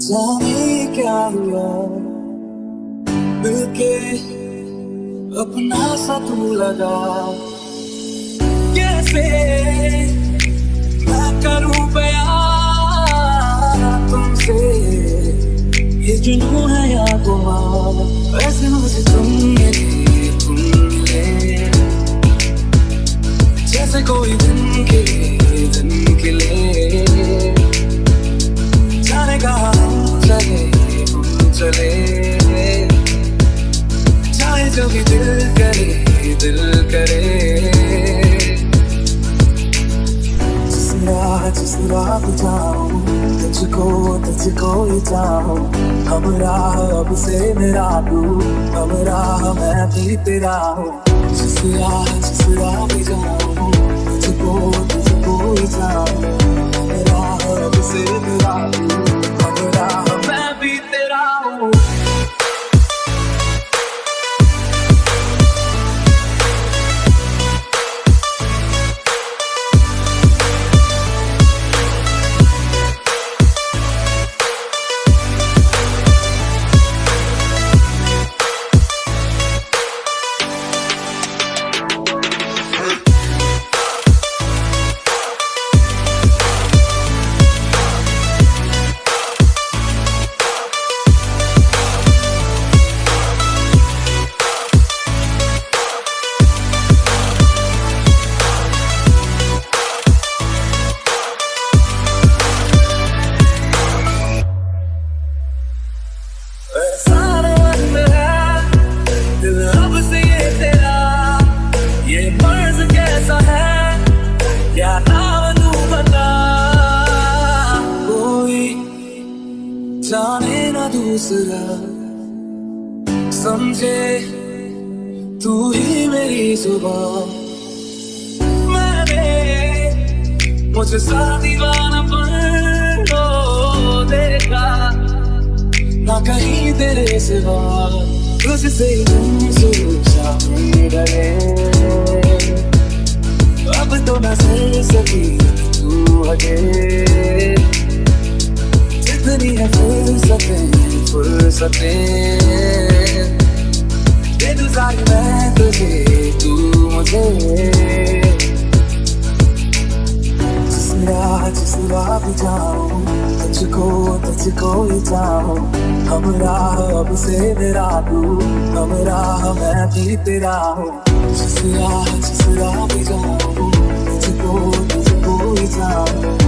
जाने मिलके अपना सा तू लगा। कैसे मैं करूँ बयान तुमसे? ये जुनू है या गुमान वैसे मुझे तुम तुझको ही। चाहूँ हम राह अब से मेरा तू हम राह मैं भी तेरा हूँ। जिस राह जिस राह जाने ना दूसरा। समझे? तू ही मेरी सुबह मैंने मुझे सा दीवाना पर देखा। ना कहीं तेरे सिवा। तुझसे डरे अब तो न सह सकी तू हटे। जितनी है फुर्सतें फुर्सतें दूँ मैं तुझे तू मुझे जिस राह जिस जाऊँ तुझको तुझको ही चाहूँ हम राह अब से मेरा तू हम राह मैं भी तेरा हूँ जिस राह जिस राह पे जाऊँ तुझको तुझको ही चाहूँ